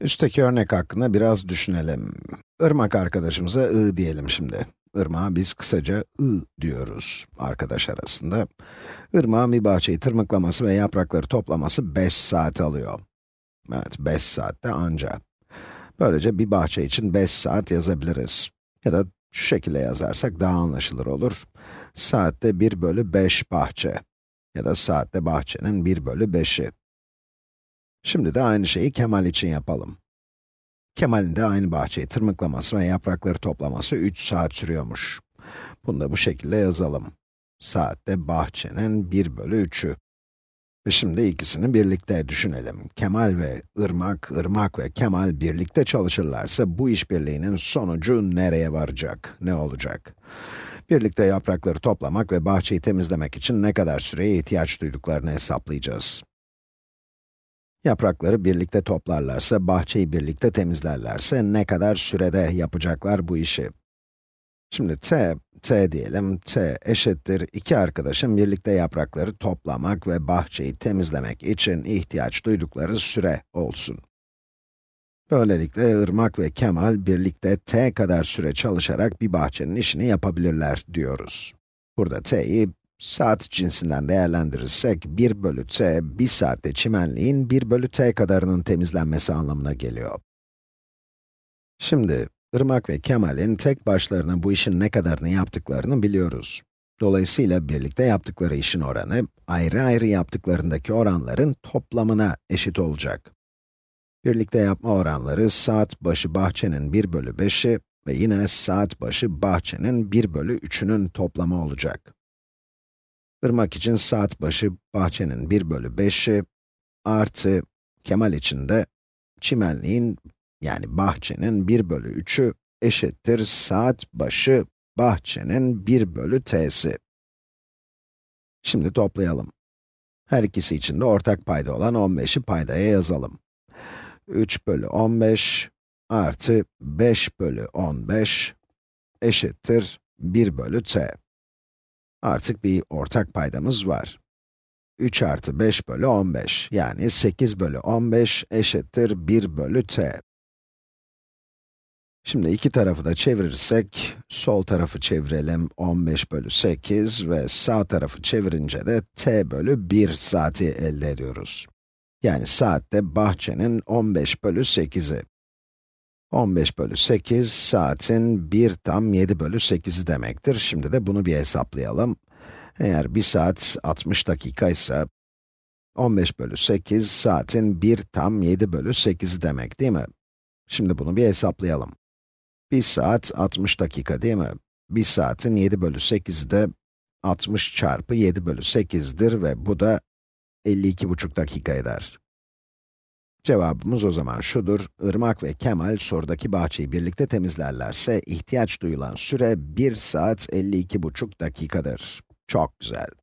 Üstteki örnek hakkında biraz düşünelim. Irmak arkadaşımıza I diyelim şimdi. Irmağa biz kısaca I diyoruz arkadaş arasında. Irmağın bir bahçeyi tırmıklaması ve yaprakları toplaması 5 saat alıyor. Evet, 5 saatte anca. Böylece bir bahçe için 5 saat yazabiliriz. Ya da şu şekilde yazarsak daha anlaşılır olur. Saatte 1 bölü 5 bahçe. Ya da saatte bahçenin 1 bölü 5'i. Şimdi de aynı şeyi Kemal için yapalım. Kemal'in de aynı bahçeyi tırmıklaması ve yaprakları toplaması 3 saat sürüyormuş. Bunu da bu şekilde yazalım. Saatte bahçenin 1 bölü 3'ü. Ve şimdi ikisini birlikte düşünelim. Kemal ve Irmak, Irmak ve Kemal birlikte çalışırlarsa bu işbirliğinin sonucu nereye varacak, ne olacak? Birlikte yaprakları toplamak ve bahçeyi temizlemek için ne kadar süreye ihtiyaç duyduklarını hesaplayacağız. Yaprakları birlikte toplarlarsa, bahçeyi birlikte temizlerlerse ne kadar sürede yapacaklar bu işi? Şimdi t, t diyelim, t eşittir iki arkadaşın birlikte yaprakları toplamak ve bahçeyi temizlemek için ihtiyaç duydukları süre olsun. Böylelikle Irmak ve Kemal birlikte t kadar süre çalışarak bir bahçenin işini yapabilirler diyoruz. Burada t'yi saat cinsinden değerlendirirsek 1 bölü t, 1 saatte çimenliğin 1 bölü t kadarının temizlenmesi anlamına geliyor. Şimdi, Irmak ve Kemal'in tek başlarına bu işin ne kadarını yaptıklarını biliyoruz. Dolayısıyla birlikte yaptıkları işin oranı, ayrı ayrı yaptıklarındaki oranların toplamına eşit olacak. Birlikte yapma oranları saat başı bahçenin 1 bölü 5'i ve yine saat başı bahçenin 1 bölü 3'ünün toplamı olacak. Irmak için saat başı bahçenin 1 bölü 5'i artı Kemal için de çimenliğin yani bahçenin 1 bölü 3'ü eşittir saat başı bahçenin 1 bölü t'si. Şimdi toplayalım. Her ikisi için de ortak payda olan 15'i paydaya yazalım. 3 bölü 15 artı 5 bölü 15 eşittir 1 bölü t. Artık bir ortak paydamız var. 3 artı 5 bölü 15, yani 8 bölü 15 eşittir 1 bölü t. Şimdi iki tarafı da çevirirsek, sol tarafı çevirelim 15 bölü 8 ve sağ tarafı çevirince de t bölü 1 saati elde ediyoruz. Yani saatte bahçenin 15 bölü 8'i. 15 bölü 8, saatin 1 tam 7 bölü 8'i demektir. Şimdi de bunu bir hesaplayalım. Eğer 1 saat 60 dakika ise, 15 bölü 8, saatin 1 tam 7 bölü 8'i demek değil mi? Şimdi bunu bir hesaplayalım. 1 saat 60 dakika değil mi? 1 saatin 7 bölü 8'i de 60 çarpı 7 bölü 8'dir ve bu da 52,5 dakika eder. Cevabımız o zaman şudur, Irmak ve Kemal sorudaki bahçeyi birlikte temizlerlerse ihtiyaç duyulan süre 1 saat 52,5 dakikadır. Çok güzel.